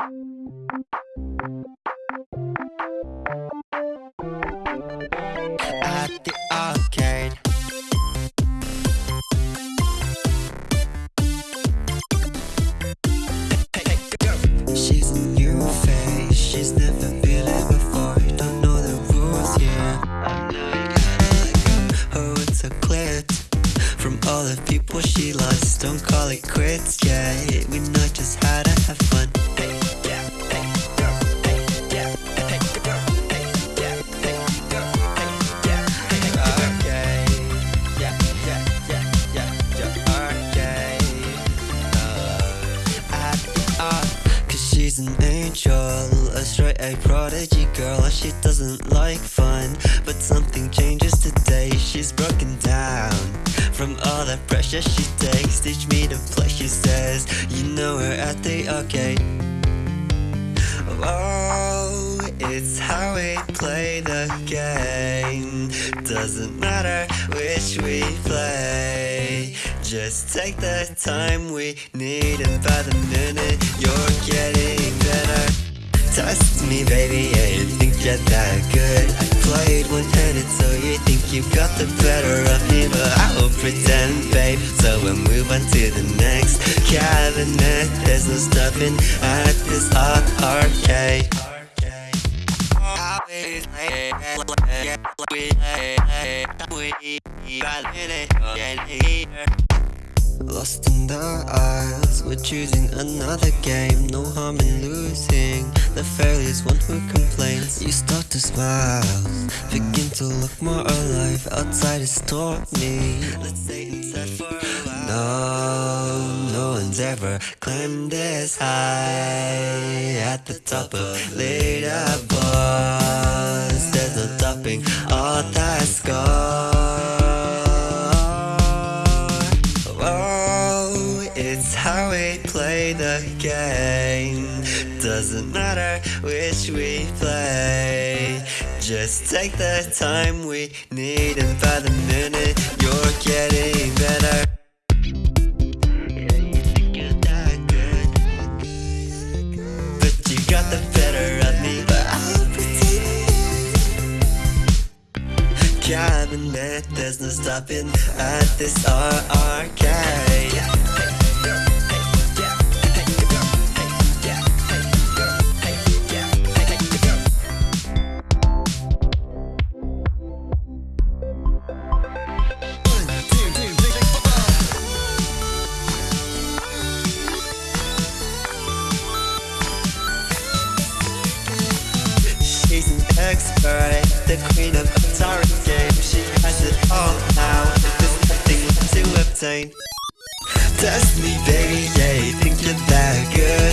At the arcade. She's a new face, she's never been it before. Don't know the rules. Oh, from all the people she lost. Don't call it quits, yeah. We know just how to have fun. An angel, a straight A prodigy girl. She doesn't like fun, but something changes today. She's broken down from all the pressure she takes. Teach me to play, she says. You know her at the arcade. Oh, it's how we play the game. Doesn't matter which we play. Just take the time we need, and by the minute me, baby, yeah, you think you're that good. I played one-handed, so you think you got the better of me, but I will pretend, babe. So we'll move on to the next cabinet. There's no stopping at this arcade. Lost in the aisles, we're choosing another game. No harm in losing. The failure's one who complains. You start to smile, begin to look more alive. Outside is stormy. Let's stay inside for a while. No, no one's ever climbed this high. At the top of leaderboards, there's no topping all that score. Game. Doesn't matter which we play. Just take the time we need, and by the minute you're getting better. But you got the better of me. But I'll pretend cabinet. There's no stopping at this ar- arcade. Expert, the queen of the Atari game. She has it all now, there's nothing to obtain. Test me, baby, yeah, think you're that good.